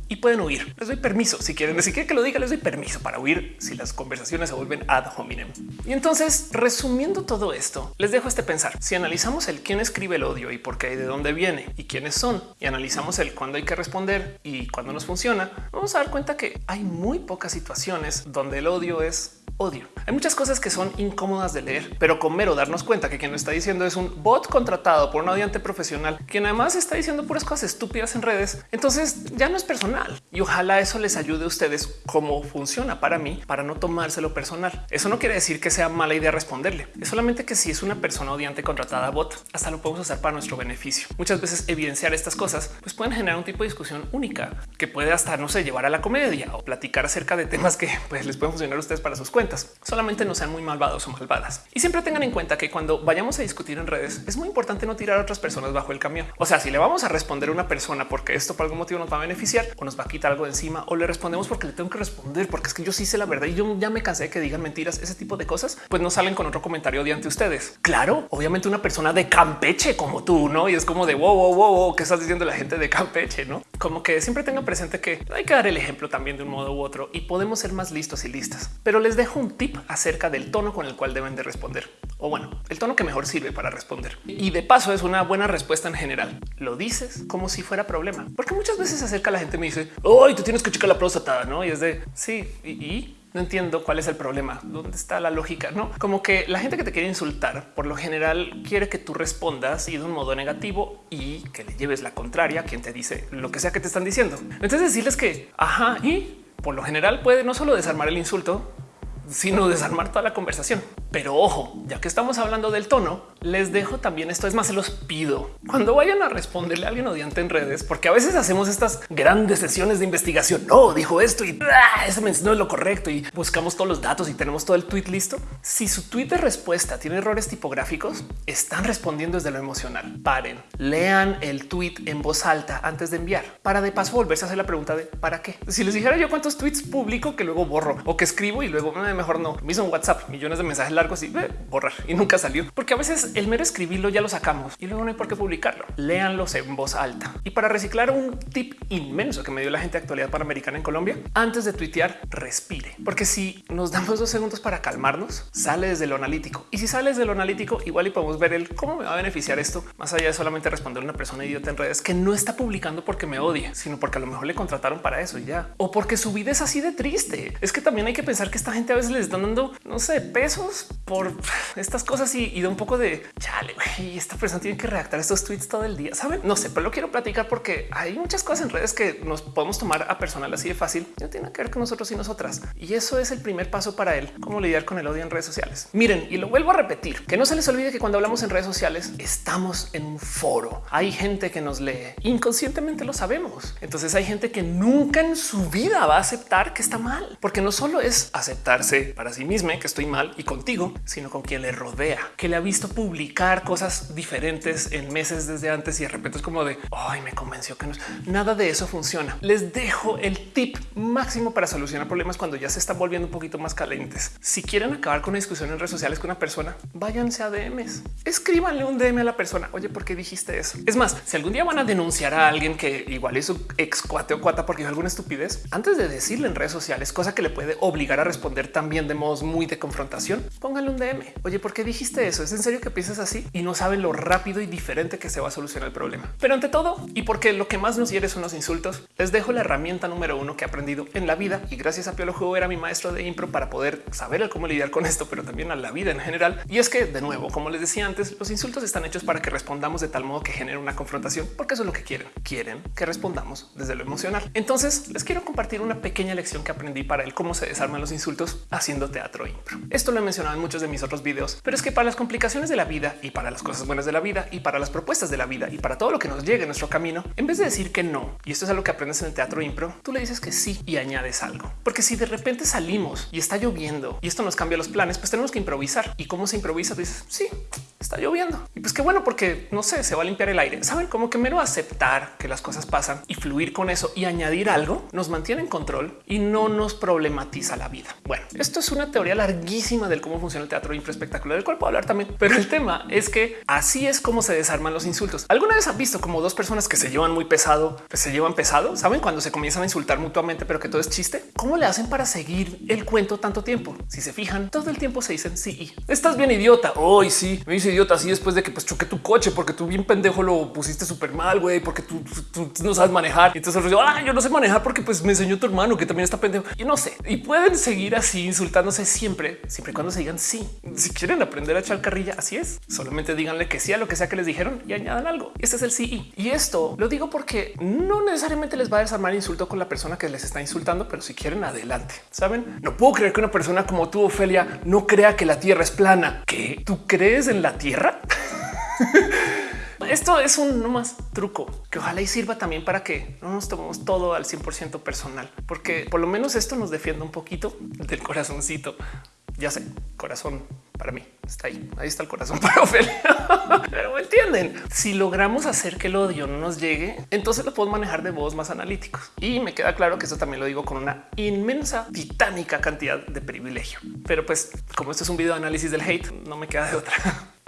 Speaker 1: y pueden huir. Les doy permiso si quieren, si quieren que lo diga, les doy permiso para huir si las conversaciones se vuelven ad hominem. Y entonces, resumiendo todo esto, les dejo este pensar. Si analizamos el quién escribe el odio y por qué y de dónde viene y quiénes son, y analizamos el cuándo hay que responder y cuándo nos funciona, vamos a dar cuenta que hay muy pocas situaciones donde el odio es odio. Hay muchas cosas que son incómodas de leer, pero con mero darnos cuenta que quien lo está diciendo es un bot contratado por un odiante profesional, quien además está diciendo puras cosas estúpidas en redes. Entonces ya no es personal y ojalá eso les ayude a ustedes cómo funciona para mí para no tomárselo personal. Eso no quiere decir que sea mala idea responderle. Es solamente que si es una persona odiante contratada bot, hasta lo podemos usar para nuestro beneficio. Muchas veces evidenciar estas cosas pues pueden generar un tipo de discusión única que puede hasta no sé llevar a la comedia o platicar acerca de temas que pues les pueden funcionar a ustedes para sus cuentas Solamente no sean muy malvados o malvadas. Y siempre tengan en cuenta que cuando vayamos a discutir en redes es muy importante no tirar a otras personas bajo el camión. O sea, si le vamos a responder a una persona porque esto por algún motivo nos va a beneficiar o nos va a quitar algo de encima o le respondemos porque le tengo que responder porque es que yo sí sé la verdad y yo ya me cansé de que digan mentiras, ese tipo de cosas, pues no salen con otro comentario de ante ustedes. Claro, obviamente una persona de Campeche como tú, no? Y es como de wow, wow, wow, wow, ¿qué estás diciendo la gente de Campeche? No como que siempre tengan presente que hay que dar el ejemplo también de un modo u otro y podemos ser más listos y listas. Pero les dejo un tip acerca del tono con el cual deben de responder o bueno, el tono que mejor sirve para responder. Y de paso es una buena respuesta en general. Lo dices como si fuera problema, porque muchas veces acerca la gente y me dice, hoy tú tienes que checar la próstata, no? Y es de sí, y, no entiendo cuál es el problema, dónde está la lógica, no como que la gente que te quiere insultar por lo general quiere que tú respondas y de un modo negativo y que le lleves la contraria a quien te dice lo que sea que te están diciendo. Entonces decirles que ajá y por lo general puede no solo desarmar el insulto, sino desarmar toda la conversación. Pero ojo, ya que estamos hablando del tono, les dejo también esto. Es más, se los pido cuando vayan a responderle a alguien odiante en redes, porque a veces hacemos estas grandes sesiones de investigación. No dijo esto y ah, ese no es lo correcto y buscamos todos los datos y tenemos todo el tweet listo. Si su tweet de respuesta tiene errores tipográficos, están respondiendo desde lo emocional. Paren, lean el tweet en voz alta antes de enviar para de paso volverse a hacer la pregunta de para qué. Si les dijera yo cuántos tweets publico que luego borro o que escribo y luego eh, mejor no. Un WhatsApp, millones de mensajes largos y borrar y nunca salió porque a veces el mero escribirlo ya lo sacamos y luego no hay por qué publicarlo. Léanlos en voz alta. Y para reciclar un tip inmenso que me dio la gente de actualidad panamericana en Colombia, antes de tuitear, respire, porque si nos damos dos segundos para calmarnos, sale desde lo analítico. Y si sales de lo analítico, igual y podemos ver el cómo me va a beneficiar esto, más allá de solamente responder a una persona idiota en redes que no está publicando porque me odie, sino porque a lo mejor le contrataron para eso y ya, o porque su vida es así de triste. Es que también hay que pensar que esta gente a veces les están dando, no sé, pesos por estas cosas y, da un poco de chale. Y esta persona tiene que redactar estos tweets todo el día. Saben? No sé, pero lo quiero platicar porque hay muchas cosas en redes que nos podemos tomar a personal así de fácil. No tiene que ver con nosotros y nosotras. Y eso es el primer paso para él. Cómo lidiar con el odio en redes sociales. Miren, y lo vuelvo a repetir, que no se les olvide que cuando hablamos en redes sociales estamos en un foro. Hay gente que nos lee inconscientemente lo sabemos. Entonces hay gente que nunca en su vida va a aceptar que está mal, porque no solo es aceptarse para sí misma que estoy mal y contigo, sino con quien le rodea, que le ha visto publicar cosas diferentes en meses desde antes y de repente es como de ay, me convenció que no nada de eso funciona. Les dejo el tip máximo para solucionar problemas cuando ya se están volviendo un poquito más calientes. Si quieren acabar con una discusión en redes sociales con una persona, váyanse a DMs, escríbanle un DM a la persona. Oye, ¿por qué dijiste eso? Es más, si algún día van a denunciar a alguien que igual es su ex cuate o cuata porque dijo alguna estupidez, antes de decirle en redes sociales, cosa que le puede obligar a responder también de modos muy de confrontación, pónganle un DM. Oye, ¿por qué dijiste eso? ¿Es en serio que piensas así? Y no saben lo rápido y diferente que se va a solucionar el problema. Pero ante todo, y porque lo que más nos hiere son los insultos, les dejo la herramienta número uno que he aprendido en la vida y gracias a Piolo Juego era mi maestro de impro para poder saber cómo lidiar con esto, pero también a la vida en general. Y es que de nuevo, como les decía antes, los insultos están hechos para que respondamos de tal modo que genere una confrontación, porque eso es lo que quieren. Quieren que respondamos desde lo emocional. Entonces les quiero compartir una pequeña lección que aprendí para el cómo se desarman los insultos haciendo teatro impro. Esto lo he mencionado en muchos de mis otros videos, pero es que para las complicaciones de la vida y para las cosas buenas de la vida y para las propuestas de la vida y para todo lo que nos llegue en nuestro camino, en vez de decir que no, y esto es algo que aprendes en el teatro impro, tú le dices que sí y añades algo. Porque si de repente salimos y está lloviendo y esto nos cambia los planes, pues tenemos que improvisar. ¿Y cómo se improvisa? Dices, sí, está lloviendo. Y pues qué bueno, porque no sé, se va a limpiar el aire. Saben cómo que mero aceptar que las cosas pasan y fluir con eso y añadir algo nos mantiene en control y no nos problematiza la vida. Bueno, esto es una teoría larguísima del cómo funciona el teatro impro espectacular, del cual puedo hablar también. Pero el tema es que así es como se desarman los insultos. ¿Alguna vez han visto como dos personas que se llevan muy pesado, pues se llevan pesado? ¿Saben cuando se comienzan a insultar mutuamente, pero que todo es chiste? ¿Cómo le hacen para seguir el cuento tanto tiempo? Si se fijan, todo el tiempo se dicen sí. Estás bien idiota. Hoy sí, me dice idiota así después de que pues choqué tu coche porque tú bien pendejo lo pusiste súper mal, güey, porque tú, no sabes manejar. Y entonces yo, ah, yo no sé manejar porque pues me enseñó tu hermano que también está pendejo. Y no sé. Y pueden seguir así insultándose siempre, siempre y cuando se digan Si quieren aprender a echar carrilla, así es. Solamente díganle que sí a lo que sea que les dijeron y añadan algo. Este es el sí. Y esto lo digo porque no necesariamente les va a desarmar insulto con la persona que les está insultando, pero si quieren adelante, saben? No puedo creer que una persona como tú, Ofelia, no crea que la tierra es plana. ¿Qué? ¿Tú crees en la tierra? Esto es un no más truco que ojalá y sirva también para que no nos tomemos todo al 100% personal, porque por lo menos esto nos defiende un poquito del corazoncito. Ya sé, corazón para mí está ahí. Ahí está el corazón para Ofelia. Pero entienden. Si logramos hacer que el odio no nos llegue, entonces lo podemos manejar de modos más analíticos. Y me queda claro que eso también lo digo con una inmensa, titánica cantidad de privilegio. Pero pues como esto es un video de análisis del hate, no me queda de otra.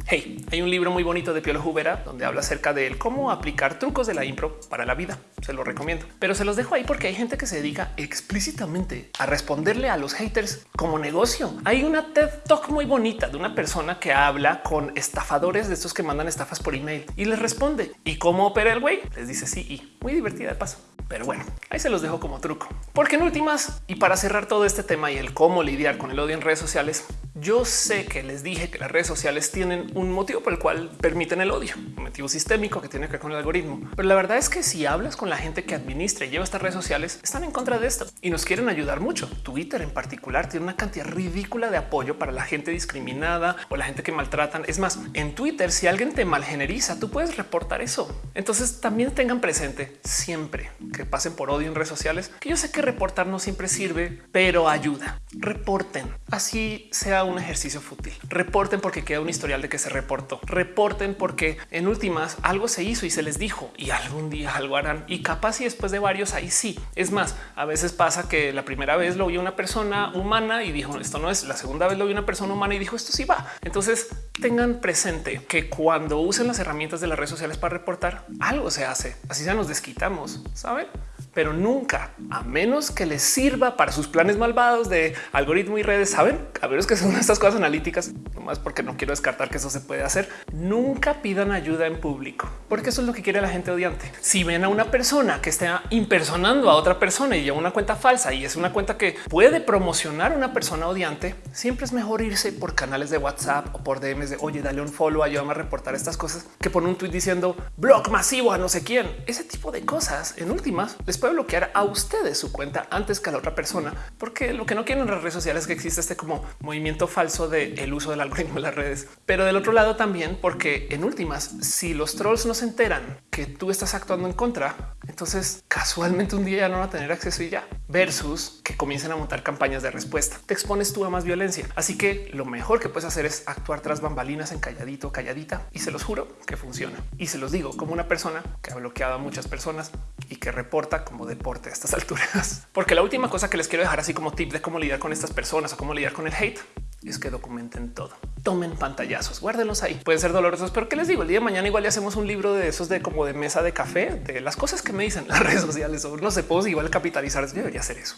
Speaker 1: Hey, hay un libro muy bonito de Piolo Jubera donde habla acerca de cómo aplicar trucos de la impro para la vida. Se lo recomiendo, pero se los dejo ahí porque hay gente que se dedica explícitamente a responderle a los haters como negocio. Hay una TED Talk muy bonita de una persona que habla con estafadores de estos que mandan estafas por email y les responde. ¿Y cómo opera el güey? Les dice sí y muy divertida de paso. Pero bueno, ahí se los dejo como truco. Porque en últimas, y para cerrar todo este tema y el cómo lidiar con el odio en redes sociales, yo sé que les dije que las redes sociales tienen un motivo por el cual permiten el odio, un motivo sistémico que tiene que ver con el algoritmo. Pero la verdad es que si hablas con la gente que administra y lleva estas redes sociales, están en contra de esto y nos quieren ayudar mucho. Twitter en particular tiene una cantidad ridícula de apoyo para la gente discriminada o la gente que maltratan. Es más, en Twitter, si alguien te malgeneriza, tú puedes reportar eso. Entonces también tengan presente siempre que pasen por odio en redes sociales, que yo sé que reportar no siempre sirve, pero ayuda. Reporten. Así sea un ejercicio fútil. Reporten porque queda un historial de que se reportó. Reporten porque en últimas algo se hizo y se les dijo y algún día algo harán y capaz y después de varios ahí sí. Es más, a veces pasa que la primera vez lo vio una persona humana y dijo esto no es la segunda vez lo vio una persona humana y dijo esto sí va. Entonces tengan presente que cuando usen las herramientas de las redes sociales para reportar algo se hace. Así ya nos desquitamos, saben? Pero nunca, a menos que les sirva para sus planes malvados de algoritmo y redes, saben, a es que son estas cosas analíticas, nomás porque no quiero descartar que eso se puede hacer. Nunca pidan ayuda en público, porque eso es lo que quiere la gente odiante. Si ven a una persona que está impersonando a otra persona y lleva una cuenta falsa y es una cuenta que puede promocionar a una persona odiante, siempre es mejor irse por canales de WhatsApp o por DMs de oye, dale un follow, ayúdame a reportar estas cosas que por un tweet diciendo blog masivo a no sé quién. Ese tipo de cosas en últimas les puede bloquear a ustedes su cuenta antes que a la otra persona, porque lo que no quieren en las redes sociales es que existe este como movimiento falso de el uso del algoritmo en las redes. Pero del otro lado también, porque en últimas, si los trolls no se enteran que tú estás actuando en contra, entonces casualmente un día ya no van a tener acceso y ya versus que comiencen a montar campañas de respuesta. Te expones tú a más violencia. Así que lo mejor que puedes hacer es actuar tras bambalinas en calladito, calladita y se los juro que funciona. Y se los digo como una persona que ha bloqueado a muchas personas y que reporta como deporte a estas alturas. Porque la última cosa que les quiero dejar así como tip de cómo lidiar con estas personas o cómo lidiar con el hate es que documenten todo. Tomen pantallazos, guárdenlos ahí. Pueden ser dolorosos, pero qué les digo, el día de mañana igual le hacemos un libro de esos de como de mesa de café, de las cosas que me dicen las redes sociales o no sé, puedo igual capitalizar. Hacer eso.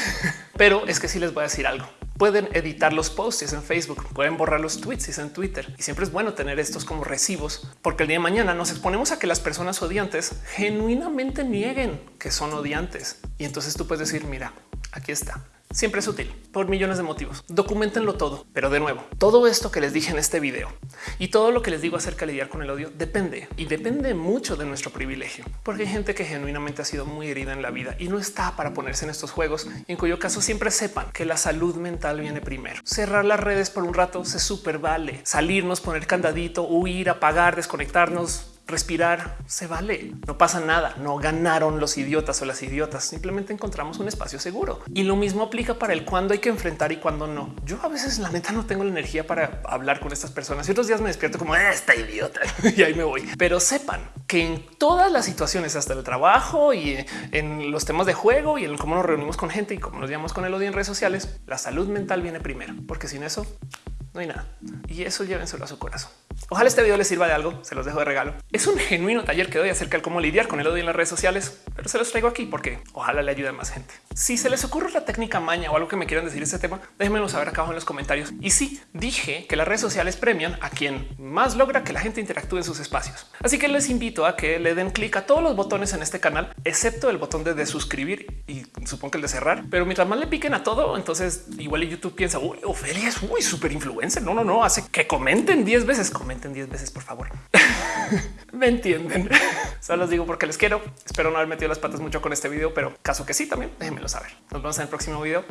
Speaker 1: pero es que sí les voy a decir algo. Pueden editar los posts en Facebook, pueden borrar los tweets en Twitter y siempre es bueno tener estos como recibos porque el día de mañana nos exponemos a que las personas odiantes genuinamente nieguen que son odiantes y entonces tú puedes decir mira, aquí está siempre es útil por millones de motivos. Documentenlo todo. Pero de nuevo, todo esto que les dije en este video y todo lo que les digo acerca de lidiar con el odio depende y depende mucho de nuestro privilegio, porque hay gente que genuinamente ha sido muy herida en la vida y no está para ponerse en estos juegos, en cuyo caso siempre sepan que la salud mental viene primero. Cerrar las redes por un rato se super vale, salirnos, poner candadito, huir, apagar, desconectarnos, respirar se vale, no pasa nada, no ganaron los idiotas o las idiotas, simplemente encontramos un espacio seguro. Y lo mismo aplica para el cuándo hay que enfrentar y cuándo no. Yo a veces la neta no tengo la energía para hablar con estas personas y otros días me despierto como ah, esta idiota y ahí me voy. Pero sepan que en todas las situaciones, hasta el trabajo y en los temas de juego y en cómo nos reunimos con gente y cómo nos llamamos con el odio en redes sociales, la salud mental viene primero, porque sin eso no hay nada. Y eso llévenselo a su corazón. Ojalá este video les sirva de algo. Se los dejo de regalo. Es un genuino taller que doy acerca de cómo lidiar con el odio en las redes sociales, pero se los traigo aquí porque ojalá le ayude a más gente. Si se les ocurre la técnica maña o algo que me quieran decir este tema, déjenmelo saber acá abajo en los comentarios. Y sí, dije que las redes sociales premian a quien más logra que la gente interactúe en sus espacios. Así que les invito a que le den clic a todos los botones en este canal, excepto el botón de, suscribir y supongo que el de cerrar. Pero mientras más le piquen a todo, entonces igual YouTube piensa, uy, Ofelia es muy súper influencer. No, no, no, hace que comenten 10 veces, comenten 10 veces, por favor. Me entienden. Solo los digo porque les quiero. Espero no haber metido las patas mucho con este video, pero caso que sí, también déjenmelo saber. Nos vemos en el próximo video.